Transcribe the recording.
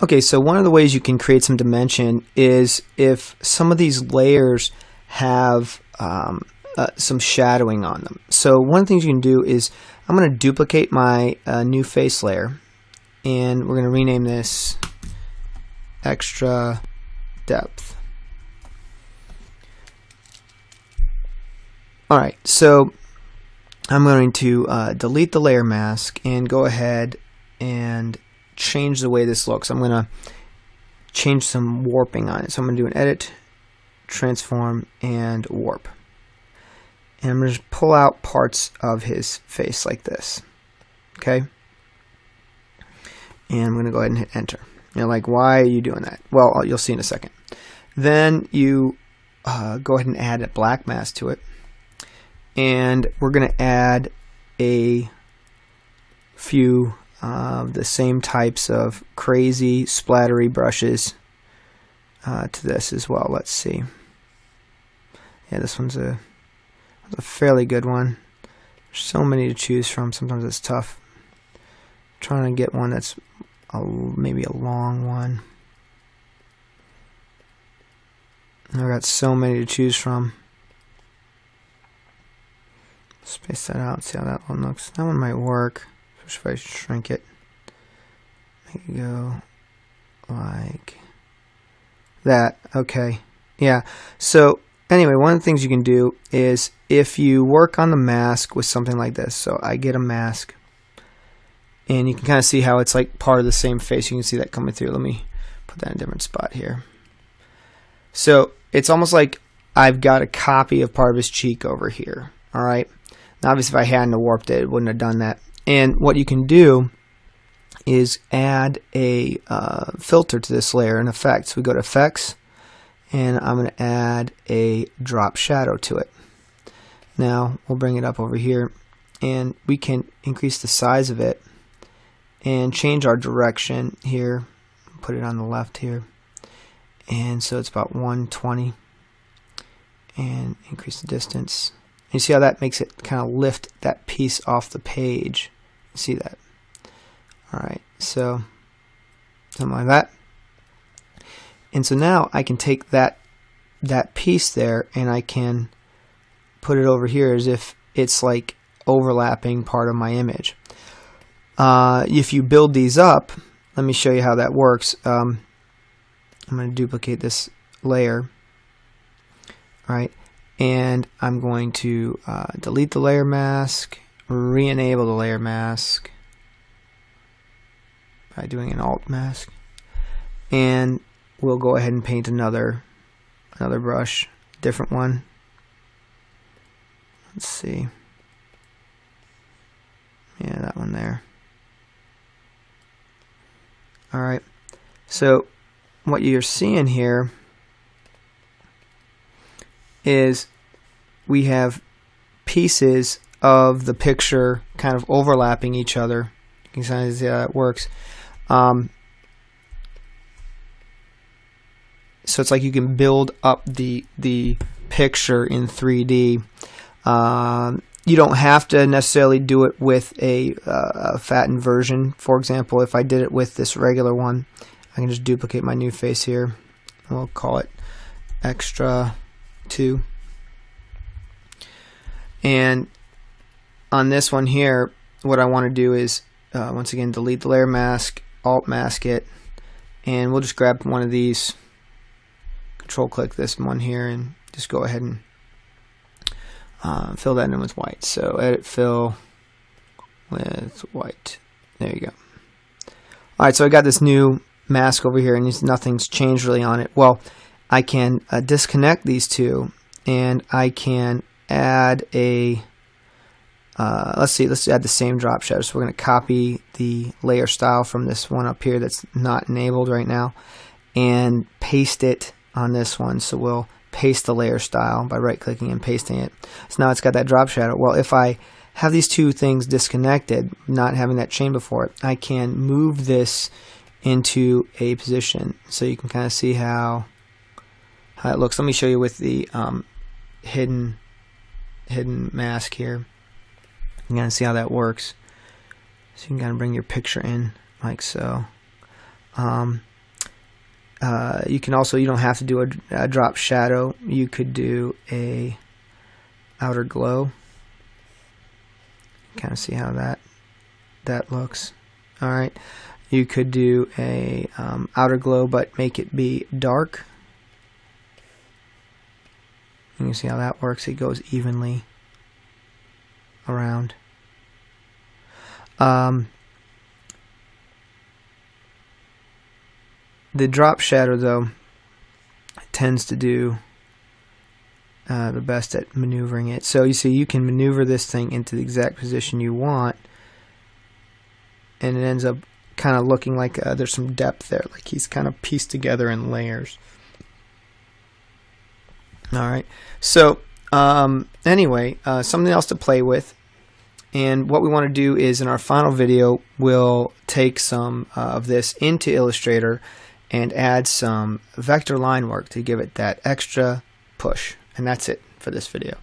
Okay, so one of the ways you can create some dimension is if some of these layers have um, uh, some shadowing on them. So one of the things you can do is I'm going to duplicate my uh, new face layer and we're going to rename this extra depth. Alright, so I'm going to uh, delete the layer mask and go ahead and change the way this looks. I'm going to change some warping on it. So I'm going to do an edit, transform, and warp. And I'm going to pull out parts of his face like this. Okay? And I'm going to go ahead and hit enter. You're like, why are you doing that? Well, you'll see in a second. Then you uh, go ahead and add a black mask to it and we're going to add a few of the same types of crazy splattery brushes uh, to this as well. Let's see. Yeah, this one's a, a fairly good one. There's so many to choose from. Sometimes it's tough. I'm trying to get one that's a, maybe a long one. I've got so many to choose from. Space that out, see how that one looks. That one might work, if I shrink it. Make it go like that. Okay. Yeah. So anyway, one of the things you can do is if you work on the mask with something like this. So I get a mask and you can kind of see how it's like part of the same face. You can see that coming through. Let me put that in a different spot here. So it's almost like I've got a copy of part of his cheek over here. All right. Now, obviously, if I hadn't warped it, it wouldn't have done that. And what you can do is add a uh, filter to this layer in effects. We go to effects and I'm going to add a drop shadow to it. Now we'll bring it up over here and we can increase the size of it and change our direction here. Put it on the left here. And so it's about 120 and increase the distance you see how that makes it kind of lift that piece off the page. See that? Alright, so something like that. And so now I can take that that piece there and I can put it over here as if it's like overlapping part of my image. Uh, if you build these up, let me show you how that works. Um, I'm going to duplicate this layer. Right, and I'm going to uh, delete the layer mask, re-enable the layer mask by doing an alt mask, and we'll go ahead and paint another another brush, different one. Let's see. Yeah, that one there. Alright, so what you're seeing here is we have pieces of the picture kind of overlapping each other. You can kind of see how that works. Um, so it's like you can build up the the picture in 3D. Um, you don't have to necessarily do it with a, uh, a fattened version. For example, if I did it with this regular one, I can just duplicate my new face here. We'll call it extra 2. And on this one here, what I want to do is, uh, once again, delete the layer mask, alt mask it, and we'll just grab one of these, control click this one here, and just go ahead and uh, fill that in with white. So edit fill with white. There you go. Alright, so I got this new mask over here, and nothing's changed really on it. Well, I can uh, disconnect these two, and I can add a uh, let's see, let's add the same drop shadow. So we're going to copy the layer style from this one up here that's not enabled right now and paste it on this one. So we'll paste the layer style by right clicking and pasting it. So now it's got that drop shadow. Well, if I have these two things disconnected, not having that chain before it, I can move this into a position. So you can kind of see how, how it looks. Let me show you with the um, hidden hidden mask here. You can see how that works. So you can kind of bring your picture in like so. Um, uh, you can also you don't have to do a, a drop shadow. You could do a outer glow. Kind of see how that that looks. All right. You could do a um, outer glow, but make it be dark. You can see how that works. It goes evenly around. Um, the drop shadow, though, tends to do uh, the best at maneuvering it. So you see, you can maneuver this thing into the exact position you want, and it ends up kind of looking like uh, there's some depth there, like he's kind of pieced together in layers. All right. So um, anyway, uh, something else to play with. And what we want to do is in our final video, we'll take some uh, of this into Illustrator and add some vector line work to give it that extra push. And that's it for this video.